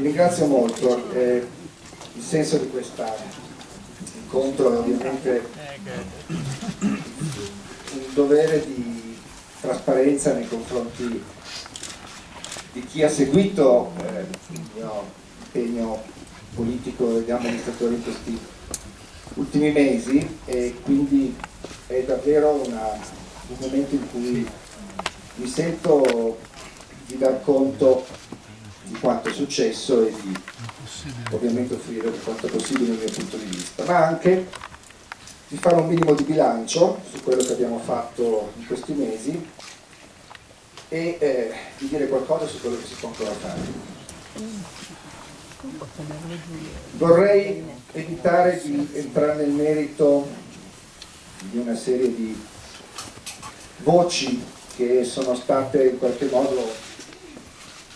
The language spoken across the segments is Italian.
Vi ringrazio molto, eh, il senso di questo incontro è ovviamente un dovere di trasparenza nei confronti di chi ha seguito eh, il mio impegno politico di amministratore in questi ultimi mesi e quindi è davvero una, un momento in cui mi sento di dar conto di quanto è successo e di ovviamente offrire quanto possibile il mio punto di vista, ma anche di fare un minimo di bilancio su quello che abbiamo fatto in questi mesi e eh, di dire qualcosa su quello che si può ancora fare. Vorrei evitare di entrare nel merito di una serie di voci che sono state in qualche modo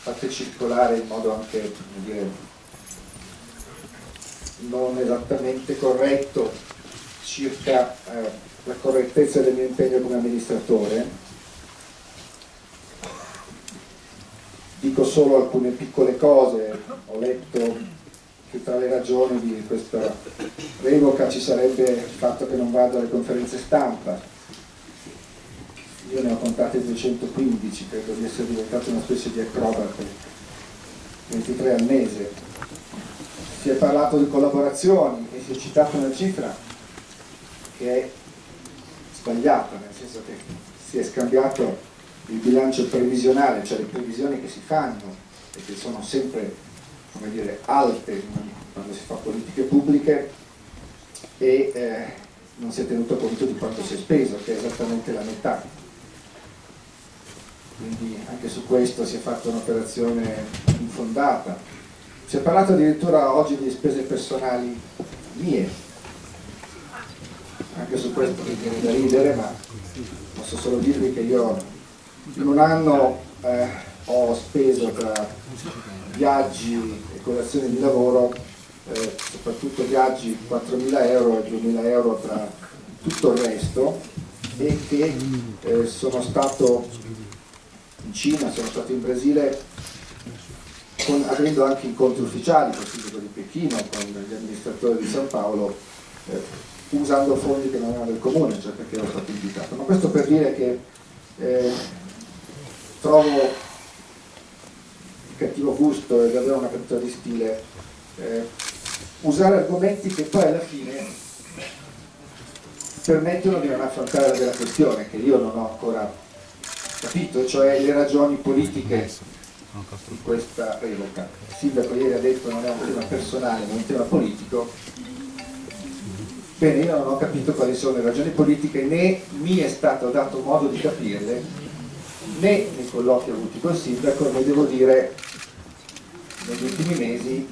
fatte circolare in modo anche dire, non esattamente corretto circa eh, la correttezza del mio impegno come amministratore. Dico solo alcune piccole cose, ho letto che tra le ragioni di questa revoca ci sarebbe il fatto che non vado alle conferenze stampa, io ne ho contate 215, credo di essere diventato una specie di acrobate, 23 al mese. Si è parlato di collaborazioni e si è citata una cifra che è sbagliata, nel senso che si è scambiato il bilancio previsionale, cioè le previsioni che si fanno e che sono sempre dire, alte quando si fa politiche pubbliche e eh, non si è tenuto conto di quanto si è speso, che è esattamente la metà quindi anche su questo si è fatta un'operazione infondata. Si è parlato addirittura oggi di spese personali mie, anche su questo mi viene da ridere, ma posso solo dirvi che io in un anno eh, ho speso tra viaggi e colazioni di lavoro, eh, soprattutto viaggi 4.000 euro e 2.000 euro tra tutto il resto e che eh, sono stato in Cina, sono stato in Brasile con, avendo anche incontri ufficiali con il sindaco di Pechino, con gli amministratori di San Paolo, eh, usando fondi che non erano del comune, cioè perché ero stato invitato. Ma questo per dire che eh, trovo di cattivo gusto e davvero una caduta di stile eh, usare argomenti che poi alla fine permettono di non affrontare la vera questione, che io non ho ancora capito? Cioè le ragioni politiche di questa revoca. Il sindaco ieri ha detto non è un tema personale, ma un tema politico. Bene, io non ho capito quali sono le ragioni politiche, né mi è stato dato modo di capirle, né nei colloqui avuti col sindaco, né devo dire negli ultimi mesi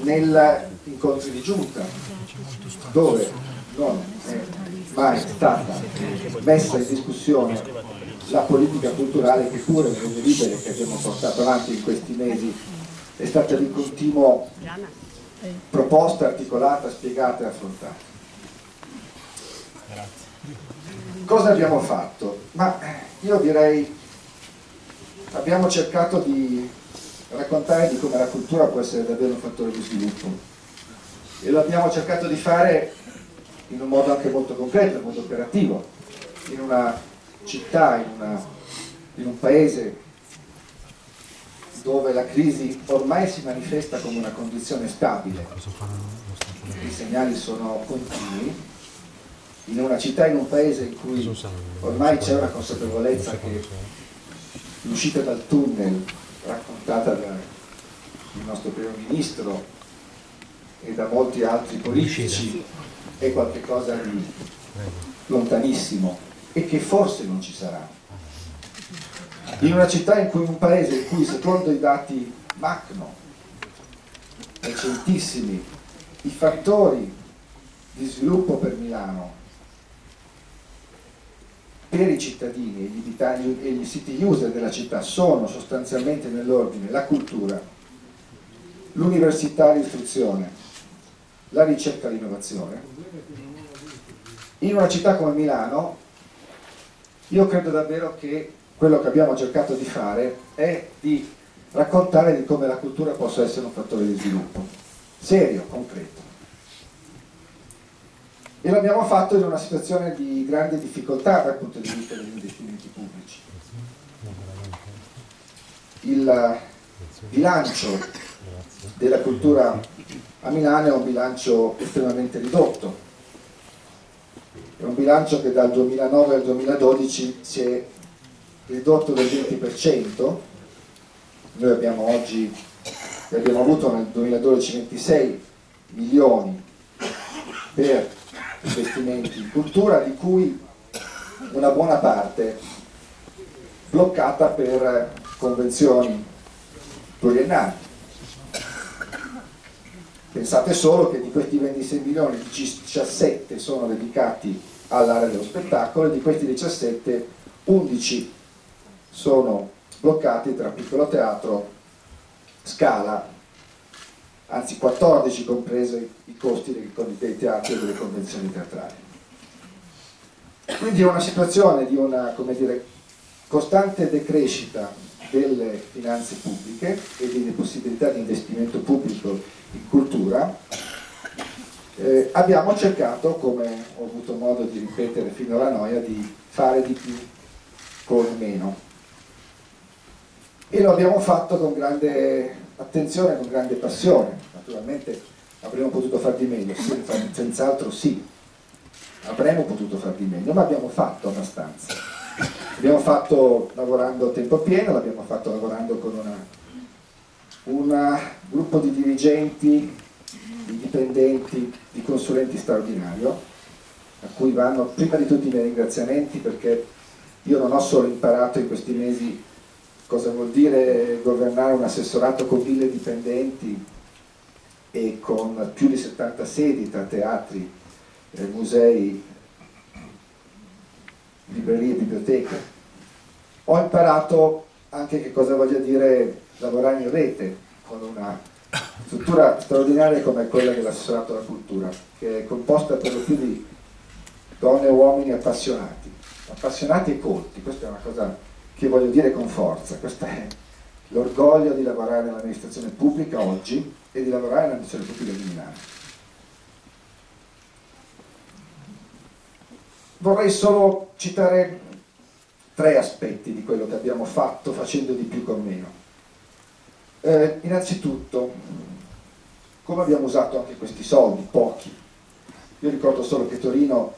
negli incontri di giunta, dove non è mai stata messa in discussione la politica culturale che pure nelle libere che abbiamo portato avanti in questi mesi è stata di continuo proposta, articolata, spiegata e affrontata. Cosa abbiamo fatto? Ma io direi abbiamo cercato di raccontare di come la cultura può essere davvero un fattore di sviluppo e lo abbiamo cercato di fare in un modo anche molto concreto, molto operativo, in una città, in, una, in un paese dove la crisi ormai si manifesta come una condizione stabile, i segnali sono continui, in una città, in un paese in cui ormai c'è una consapevolezza che l'uscita dal tunnel raccontata dal nostro primo ministro e da molti altri politici è qualcosa di lontanissimo e che forse non ci sarà. In una città in cui un paese in cui secondo i dati Macno, recentissimi, i fattori di sviluppo per Milano per i cittadini e gli, e gli city user della città sono sostanzialmente nell'ordine la cultura, l'università, l'istruzione, la ricerca e l'innovazione, in una città come Milano io credo davvero che quello che abbiamo cercato di fare è di raccontare di come la cultura possa essere un fattore di sviluppo, serio, concreto. E l'abbiamo fatto in una situazione di grande difficoltà dal punto di vista degli investimenti pubblici. Il bilancio della cultura a Milano è un bilancio estremamente ridotto, è un bilancio che dal 2009 al 2012 si è ridotto del 20%, noi abbiamo oggi, abbiamo avuto nel 2012 26 milioni per investimenti in cultura, di cui una buona parte bloccata per convenzioni pluriennali. Pensate solo che di questi 26 milioni 17 sono dedicati all'area dello spettacolo e di questi 17 11 sono bloccati tra piccolo teatro, scala, anzi 14 compresi i costi dei teatri e delle convenzioni teatrali. Quindi è una situazione di una dire, costante decrescita delle finanze pubbliche e delle possibilità di investimento pubblico in cultura. Eh, abbiamo cercato, come ho avuto modo di ripetere fino alla noia, di fare di più con meno e lo abbiamo fatto con grande attenzione, con grande passione. Naturalmente avremmo potuto far di meglio, sì, senz'altro sì, avremmo potuto far di meglio, ma abbiamo fatto abbastanza. L'abbiamo fatto lavorando a tempo pieno, l'abbiamo fatto lavorando con un gruppo di dirigenti, di dipendenti, di consulenti straordinario, a cui vanno prima di tutti i miei ringraziamenti perché io non ho solo imparato in questi mesi cosa vuol dire governare un assessorato con mille dipendenti e con più di 70 sedi tra teatri, eh, musei, librerie biblioteche. Ho imparato anche che cosa voglia dire lavorare in rete con una struttura straordinaria come quella dell'assessorato alla cultura, che è composta per lo più di donne e uomini appassionati, appassionati e colti, questa è una cosa che voglio dire con forza, questo è l'orgoglio di lavorare nell'amministrazione pubblica oggi e di lavorare nell'amministrazione pubblica di Milano. Vorrei solo citare tre aspetti di quello che abbiamo fatto facendo di più con meno. Eh, innanzitutto, come abbiamo usato anche questi soldi, pochi. Io ricordo solo che Torino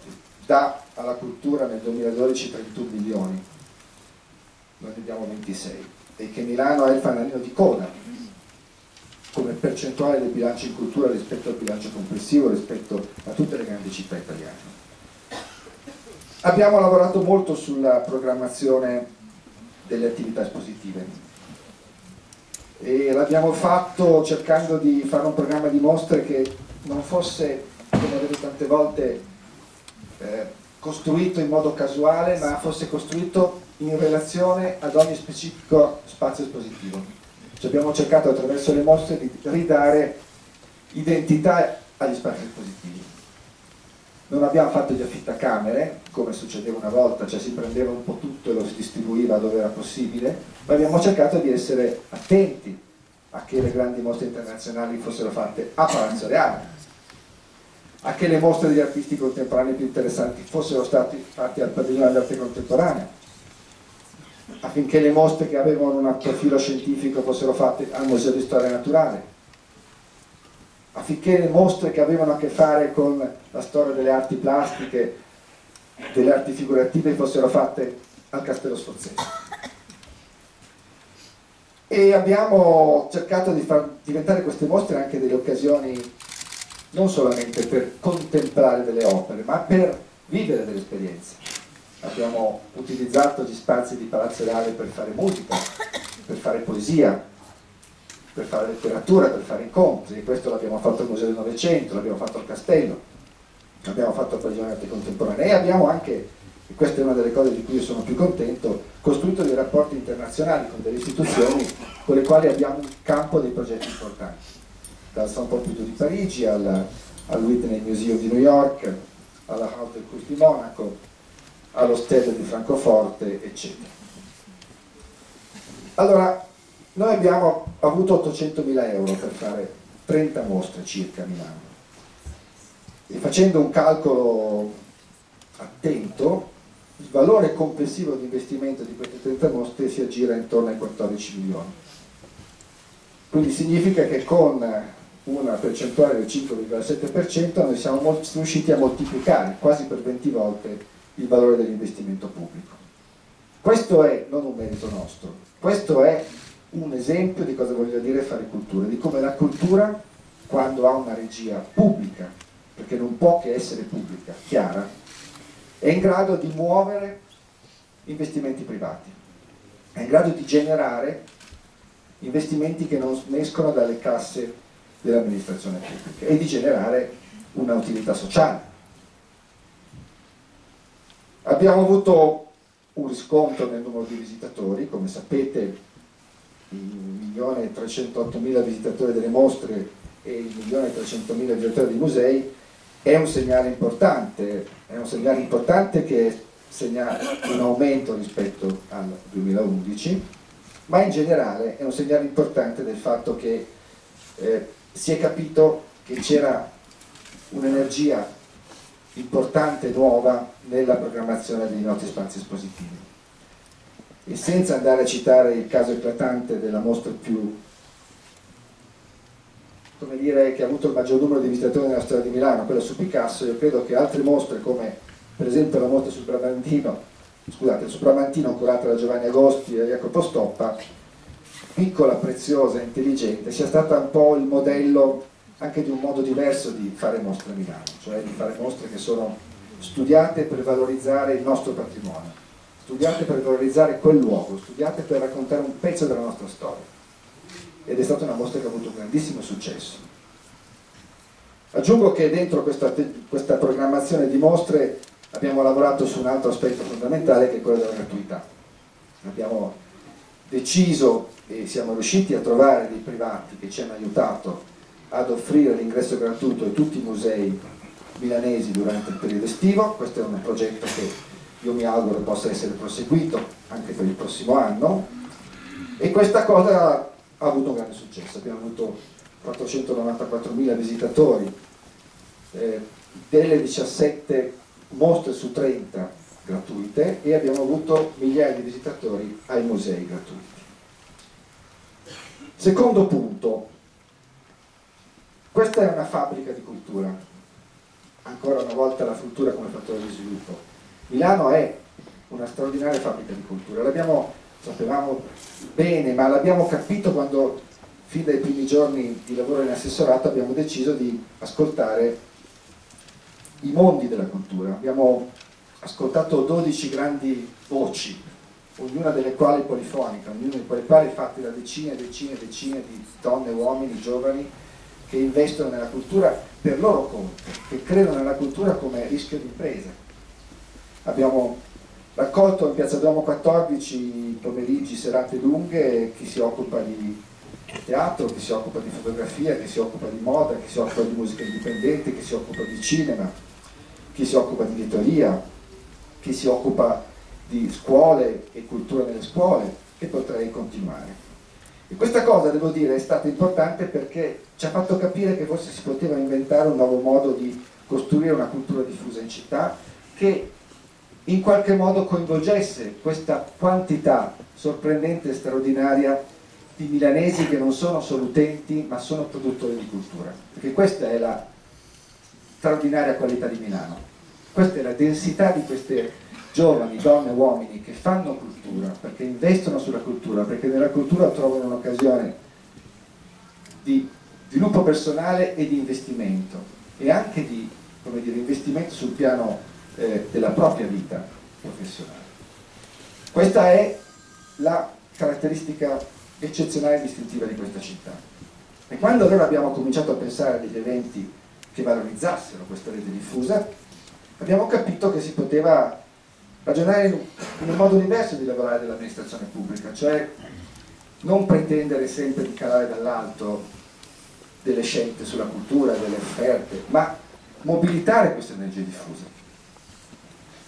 dà alla cultura nel 2012 31 milioni, noi abbiamo 26 e che Milano è il fanalino di coda come percentuale del bilancio in cultura rispetto al bilancio complessivo rispetto a tutte le grandi città italiane. Abbiamo lavorato molto sulla programmazione delle attività espositive e l'abbiamo fatto cercando di fare un programma di mostre che non fosse, come vedo tante volte, eh, costruito in modo casuale ma fosse costruito in relazione ad ogni specifico spazio espositivo. Ci abbiamo cercato attraverso le mostre di ridare identità agli spazi espositivi. Non abbiamo fatto gli affittacamere, come succedeva una volta, cioè si prendeva un po' tutto e lo si distribuiva dove era possibile, ma abbiamo cercato di essere attenti a che le grandi mostre internazionali fossero fatte a Palazzo Reale, a che le mostre degli artisti contemporanei più interessanti fossero state fatte al padiglione d'arte contemporanea, affinché le mostre che avevano un profilo scientifico fossero fatte al Museo di Storia Naturale, affinché le mostre che avevano a che fare con la storia delle arti plastiche, delle arti figurative fossero fatte al Castello Sforzese. E abbiamo cercato di far diventare queste mostre anche delle occasioni non solamente per contemplare delle opere, ma per vivere delle esperienze abbiamo utilizzato gli spazi di Palazzo Reale per fare musica, per fare poesia, per fare letteratura, per fare incontri, questo l'abbiamo fatto al Museo del Novecento, l'abbiamo fatto al Castello, l'abbiamo fatto al Padiglione Arte Contemporanea e abbiamo anche, e questa è una delle cose di cui io sono più contento, costruito dei rapporti internazionali con delle istituzioni con le quali abbiamo un campo dei progetti importanti, dal San Pompidou di Parigi al, al Whitney Museum di New York, alla Haute Cruz di Monaco, allo Stella di Francoforte, eccetera. Allora, Noi abbiamo avuto 800.000 euro per fare 30 mostre circa a Milano. E facendo un calcolo attento il valore complessivo di investimento di queste 30 mostre si aggira intorno ai 14 milioni. Quindi significa che con una percentuale del 5,7% noi siamo riusciti a moltiplicare quasi per 20 volte il valore dell'investimento pubblico. Questo è non un merito nostro questo è un esempio di cosa voglio dire fare cultura, di come la cultura quando ha una regia pubblica, perché non può che essere pubblica, chiara, è in grado di muovere investimenti privati, è in grado di generare investimenti che non escono dalle casse dell'amministrazione pubblica e di generare una utilità sociale. Abbiamo avuto un riscontro nel numero di visitatori, come sapete 1.308.000 visitatori delle mostre e 1.300.000 visitatori dei musei è un segnale importante, è un segnale importante che segna un aumento rispetto al 2011, ma in generale è un segnale importante del fatto che eh, si è capito che c'era un'energia importante nuova nella programmazione dei nostri spazi espositivi e senza andare a citare il caso eclatante della mostra più come dire, che ha avuto il maggior numero di visitatori nella storia di Milano, quella su Picasso, io credo che altre mostre come per esempio la mostra sul Bramantino, scusate, il Bramantino curata da Giovanni Agosti e Jacopo Stoppa, piccola, preziosa, intelligente, sia stata un po' il modello anche di un modo diverso di fare mostre a Milano, cioè di fare mostre che sono studiate per valorizzare il nostro patrimonio studiate per valorizzare quel luogo, studiate per raccontare un pezzo della nostra storia. Ed è stata una mostra che ha avuto un grandissimo successo. Aggiungo che dentro questa, questa programmazione di mostre abbiamo lavorato su un altro aspetto fondamentale che è quello della gratuità. Abbiamo deciso e siamo riusciti a trovare dei privati che ci hanno aiutato ad offrire l'ingresso gratuito a tutti i musei milanesi durante il periodo estivo, questo è un progetto che io mi auguro possa essere proseguito anche per il prossimo anno. E questa cosa ha avuto un grande successo, abbiamo avuto 494.000 visitatori, eh, delle 17 mostre su 30 gratuite e abbiamo avuto migliaia di visitatori ai musei gratuiti. Secondo punto, questa è una fabbrica di cultura, ancora una volta la cultura come fattore di sviluppo Milano è una straordinaria fabbrica di cultura, l'abbiamo, sapevamo bene, ma l'abbiamo capito quando fin dai primi giorni di lavoro in assessorato abbiamo deciso di ascoltare i mondi della cultura. Abbiamo ascoltato 12 grandi voci, ognuna delle quali polifonica, ognuna delle quali fatte da decine e decine e decine di donne, uomini, giovani che investono nella cultura per loro conto, che credono nella cultura come rischio di impresa abbiamo raccolto in Piazza Duomo 14 pomeriggi, serate lunghe, chi si occupa di teatro, chi si occupa di fotografia, chi si occupa di moda, chi si occupa di musica indipendente, chi si occupa di cinema, chi si occupa di editoria, chi si occupa di scuole e cultura nelle scuole e potrei continuare. E questa cosa, devo dire, è stata importante perché ci ha fatto capire che forse si poteva inventare un nuovo modo di costruire una cultura diffusa in città che in qualche modo coinvolgesse questa quantità sorprendente e straordinaria di milanesi che non sono solo utenti ma sono produttori di cultura. Perché questa è la straordinaria qualità di Milano. Questa è la densità di queste giovani, donne e uomini che fanno cultura perché investono sulla cultura perché nella cultura trovano un'occasione di sviluppo personale e di investimento. E anche di dire, investimento sul piano eh, della propria vita professionale. Questa è la caratteristica eccezionale e distintiva di questa città. E quando allora abbiamo cominciato a pensare a degli eventi che valorizzassero questa rete diffusa, abbiamo capito che si poteva ragionare in un modo diverso di lavorare dell'amministrazione pubblica, cioè non pretendere sempre di calare dall'alto delle scelte sulla cultura, delle offerte, ma mobilitare queste energie diffuse.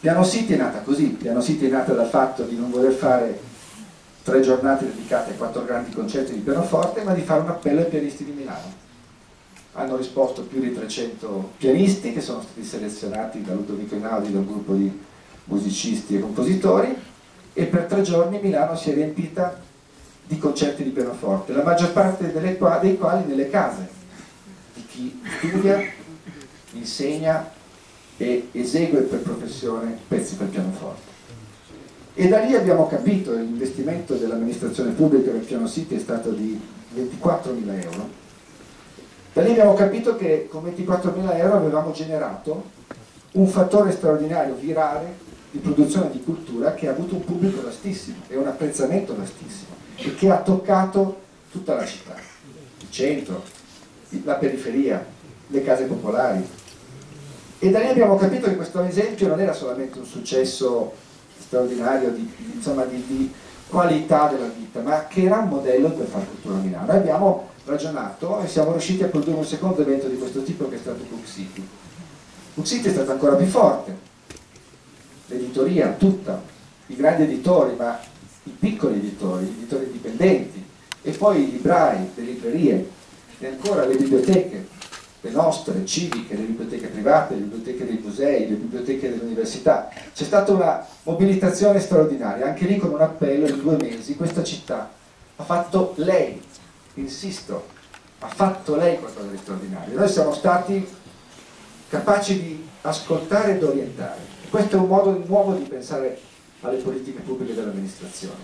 Piano City è nata così, Piano City è nata dal fatto di non voler fare tre giornate dedicate a quattro grandi concerti di pianoforte, ma di fare un appello ai pianisti di Milano. Hanno risposto più di 300 pianisti che sono stati selezionati da Ludovico Inaudi, dal gruppo di musicisti e compositori, e per tre giorni Milano si è riempita di concerti di pianoforte, la maggior parte dei quali nelle case di chi studia, insegna e esegue per professione pezzi per pianoforte. E da lì abbiamo capito l'investimento dell'amministrazione pubblica nel piano City è stato di 24.000 euro. Da lì abbiamo capito che con 24.000 euro avevamo generato un fattore straordinario, virale, di produzione di cultura che ha avuto un pubblico vastissimo e un apprezzamento vastissimo e che ha toccato tutta la città, il centro, la periferia, le case popolari. E da lì abbiamo capito che questo esempio non era solamente un successo straordinario di, insomma, di, di qualità della vita, ma che era un modello per fare cultura a Milano. Abbiamo ragionato e siamo riusciti a produrre un secondo evento di questo tipo che è stato Book City. Book City è stato ancora più forte, l'editoria tutta, i grandi editori, ma i piccoli editori, gli editori indipendenti, e poi i librai, le librerie, e ancora le biblioteche, le nostre, civiche, le biblioteche private, le biblioteche dei musei, le biblioteche delle università. C'è stata una mobilitazione straordinaria, anche lì con un appello in due mesi, questa città ha fatto lei, insisto, ha fatto lei qualcosa di straordinario. Noi siamo stati capaci di ascoltare ed orientare. Questo è un modo nuovo di pensare alle politiche pubbliche dell'amministrazione,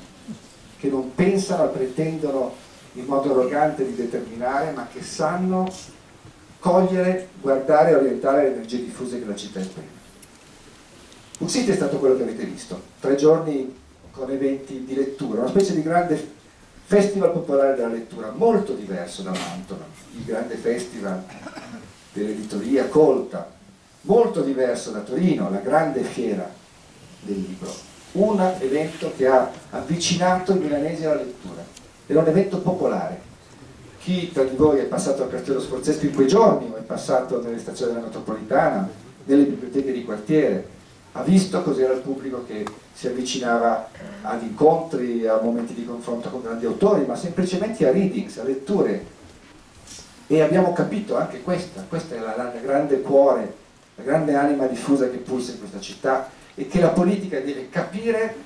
che non pensano, pretendono in modo arrogante di determinare, ma che sanno cogliere, guardare e orientare le energie diffuse che la città esprime. Un sito è stato quello che avete visto, tre giorni con eventi di lettura, una specie di grande festival popolare della lettura, molto diverso da Mantova, il grande festival dell'editoria colta, molto diverso da Torino, la grande fiera del libro, un evento che ha avvicinato i milanesi alla lettura, era un evento popolare. Chi tra di voi è passato al Castello Sforzesco in quei giorni o è passato nelle stazioni della metropolitana, nelle biblioteche di quartiere, ha visto cos'era il pubblico che si avvicinava ad incontri, a momenti di confronto con grandi autori, ma semplicemente a readings, a letture. E abbiamo capito anche questa, questa è la, la grande cuore la grande anima diffusa che pulsa in questa città e che la politica deve capire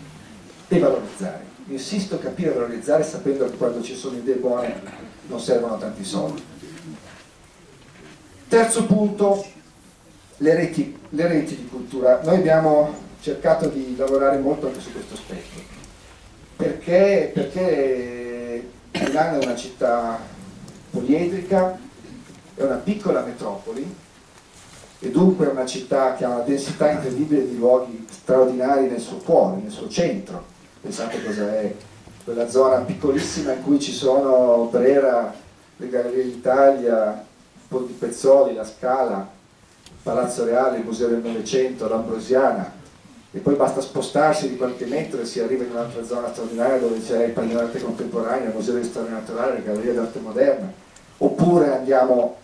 e valorizzare. Insisto, capire e valorizzare sapendo che quando ci sono idee buone non servono tanti soldi. Terzo punto, le reti, le reti di cultura. Noi abbiamo cercato di lavorare molto anche su questo aspetto. Perché? Perché Milano è una città poliedrica, è una piccola metropoli e dunque è una città che ha una densità incredibile di luoghi straordinari nel suo cuore, nel suo centro. Pensate cosa è quella zona piccolissima in cui ci sono Brera, le Gallerie d'Italia, Ponti Pezzoli, la Scala, Palazzo Reale, il Museo del Novecento, l'Ambrosiana e poi basta spostarsi di qualche metro e si arriva in un'altra zona straordinaria dove c'è il Padiglione d'Arte Contemporanea, il Museo di Storia Naturale, le Gallerie d'Arte Moderna oppure andiamo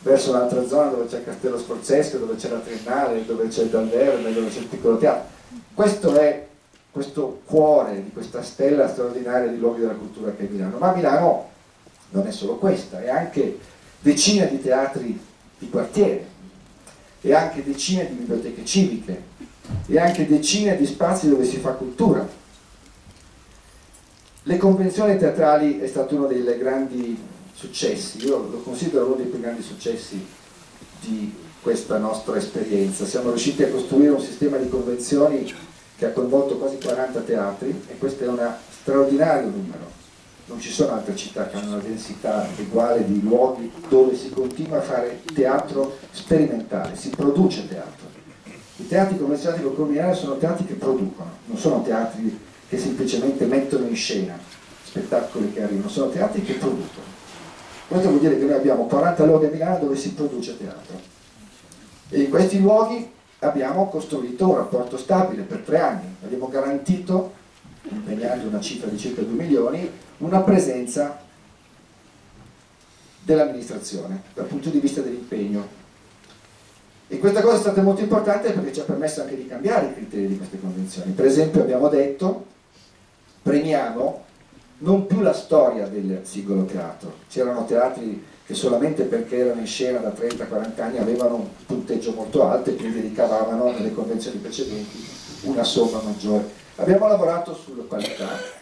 verso un'altra zona dove c'è Castello Sforzesco, dove c'è la Triennale, dove c'è il Dalverme, dove c'è il piccolo teatro. Questo è questo cuore di questa stella straordinaria di luoghi della cultura che è Milano. Ma Milano non è solo questa, è anche decine di teatri di quartiere, e anche decine di biblioteche civiche, e anche decine di spazi dove si fa cultura. Le convenzioni teatrali è stato uno dei grandi successi, io lo considero uno dei più grandi successi di questa nostra esperienza. Siamo riusciti a costruire un sistema di convenzioni che ha coinvolto quasi 40 teatri e questo è un straordinario numero. Non ci sono altre città che hanno una densità uguale di luoghi dove si continua a fare teatro sperimentale, si produce teatro. I teatri convenzionati con Corminale sono teatri che producono, non sono teatri che semplicemente mettono in scena spettacoli che arrivano, sono teatri che producono. Questo vuol dire che noi abbiamo 40 luoghi a Milano dove si produce teatro. E in questi luoghi abbiamo costruito un rapporto stabile per tre anni. Abbiamo garantito, impegnando una cifra di circa 2 milioni, una presenza dell'amministrazione dal punto di vista dell'impegno. E questa cosa è stata molto importante perché ci ha permesso anche di cambiare i criteri di queste convenzioni. Per esempio abbiamo detto, premiamo non più la storia del singolo teatro. C'erano teatri che solamente perché erano in scena da 30-40 anni avevano un punteggio molto alto e quindi ricavavano nelle convenzioni precedenti una somma maggiore. Abbiamo lavorato sulla qualità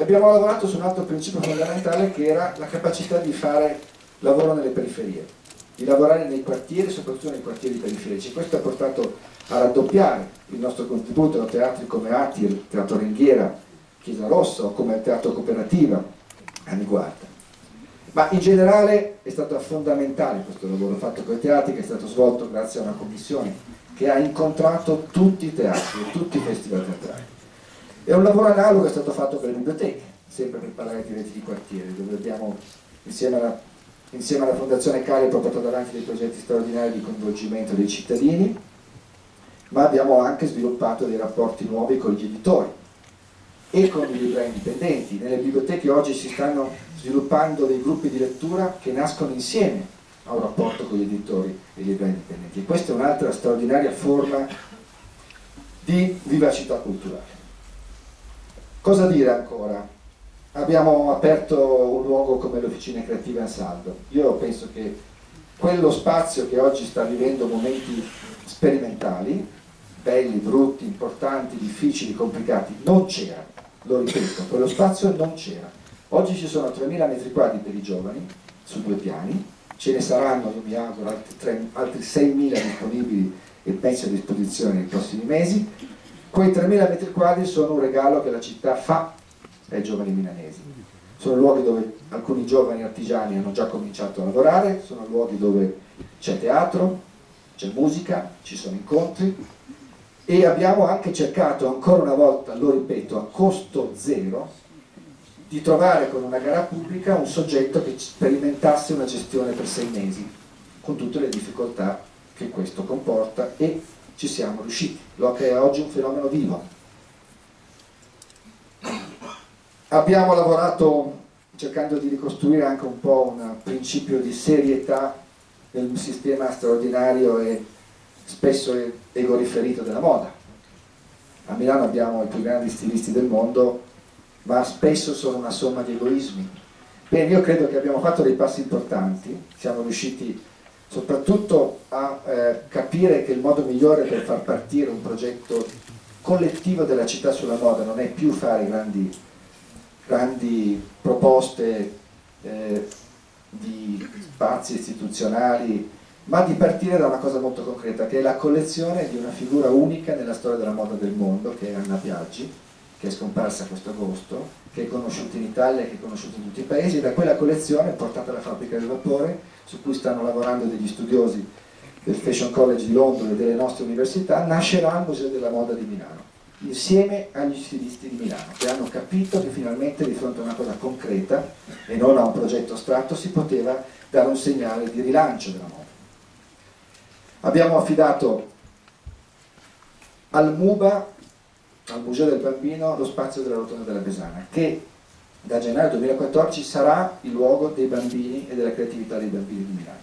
abbiamo lavorato su un altro principio fondamentale che era la capacità di fare lavoro nelle periferie, di lavorare nei quartieri, soprattutto nei quartieri periferici. Questo ha portato a raddoppiare il nostro contributo a teatri come Atir, Teatro Ringhiera, Chiesa Rossa o come Teatro Cooperativa a Niguarda. Ma in generale è stato fondamentale questo lavoro fatto con i teatri che è stato svolto grazie a una commissione che ha incontrato tutti i teatri tutti i festival teatrali. E un lavoro analogo è stato fatto per le biblioteche, sempre per parlare di reti di quartiere, dove abbiamo insieme alla, insieme alla Fondazione Calipro portato avanti dei progetti straordinari di coinvolgimento dei cittadini, ma abbiamo anche sviluppato dei rapporti nuovi con gli editori e con i librai indipendenti. Nelle biblioteche oggi si stanno sviluppando dei gruppi di lettura che nascono insieme a un rapporto con gli editori e i librai indipendenti. E questa è un'altra straordinaria forma di vivacità culturale. Cosa dire ancora? Abbiamo aperto un luogo come l'Officina Creativa Saldo. Io penso che quello spazio che oggi sta vivendo momenti sperimentali, belli, brutti, importanti, difficili, complicati, non c'era, lo ripeto, quello spazio non c'era. Oggi ci sono 3.000 metri quadri per i giovani, su due piani, ce ne saranno, io mi auguro, altri, altri 6.000 disponibili e penso a disposizione nei prossimi mesi. Quei 3.000 metri quadri sono un regalo che la città fa ai giovani milanesi. Sono luoghi dove alcuni giovani artigiani hanno già cominciato a lavorare, sono luoghi dove c'è teatro, c'è musica, ci sono incontri e abbiamo anche cercato ancora una volta, lo ripeto, a costo zero, di trovare con una gara pubblica un soggetto che sperimentasse una gestione per sei mesi, con tutte le difficoltà che questo comporta e ci siamo riusciti. L'OCA è oggi un fenomeno vivo. Abbiamo lavorato cercando di ricostruire anche un po' un principio di serietà nel sistema straordinario e spesso ego riferito della moda. A Milano abbiamo i più grandi stilisti del mondo, ma spesso sono una somma di egoismi. Bene, io credo che abbiamo fatto dei passi importanti, siamo riusciti soprattutto a eh, capire che il modo migliore per far partire un progetto collettivo della città sulla moda non è più fare grandi, grandi proposte eh, di spazi istituzionali, ma di partire da una cosa molto concreta, che è la collezione di una figura unica nella storia della moda del mondo, che è Anna Biaggi, che è scomparsa questo agosto, che è conosciuta in Italia, che è conosciuta in tutti i paesi, e da quella collezione, portata alla fabbrica del vapore, su cui stanno lavorando degli studiosi del Fashion College di Londra e delle nostre università, nascerà il Museo della Moda di Milano insieme agli stilisti di Milano che hanno capito che finalmente di fronte a una cosa concreta e non a un progetto astratto si poteva dare un segnale di rilancio della moda. Abbiamo affidato al MUBA, al Museo del Bambino, lo spazio della Rotonda della Besana che da gennaio 2014 sarà il luogo dei bambini e della creatività dei bambini di Milano